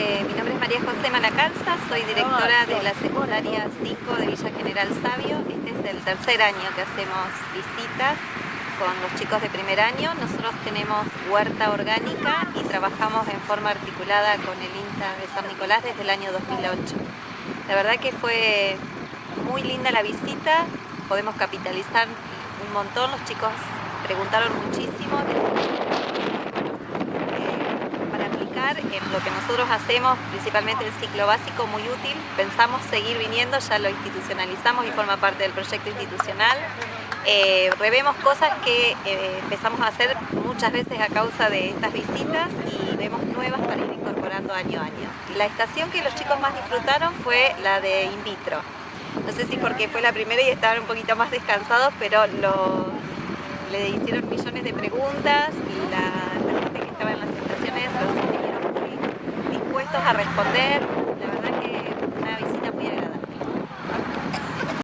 Eh, mi nombre es María José Malacalza, soy directora de la secundaria 5 de Villa General Sabio. Este es el tercer año que hacemos visitas con los chicos de primer año. Nosotros tenemos huerta orgánica y trabajamos en forma articulada con el INTA de San Nicolás desde el año 2008. La verdad que fue muy linda la visita, podemos capitalizar un montón, los chicos preguntaron muchísimo, en lo que nosotros hacemos, principalmente el ciclo básico, muy útil. Pensamos seguir viniendo, ya lo institucionalizamos y forma parte del proyecto institucional. Eh, revemos cosas que eh, empezamos a hacer muchas veces a causa de estas visitas y vemos nuevas para ir incorporando año a año. La estación que los chicos más disfrutaron fue la de in vitro. No sé si porque fue la primera y estaban un poquito más descansados, pero le hicieron millones de preguntas y la, la gente que estaba en las estaciones los a responder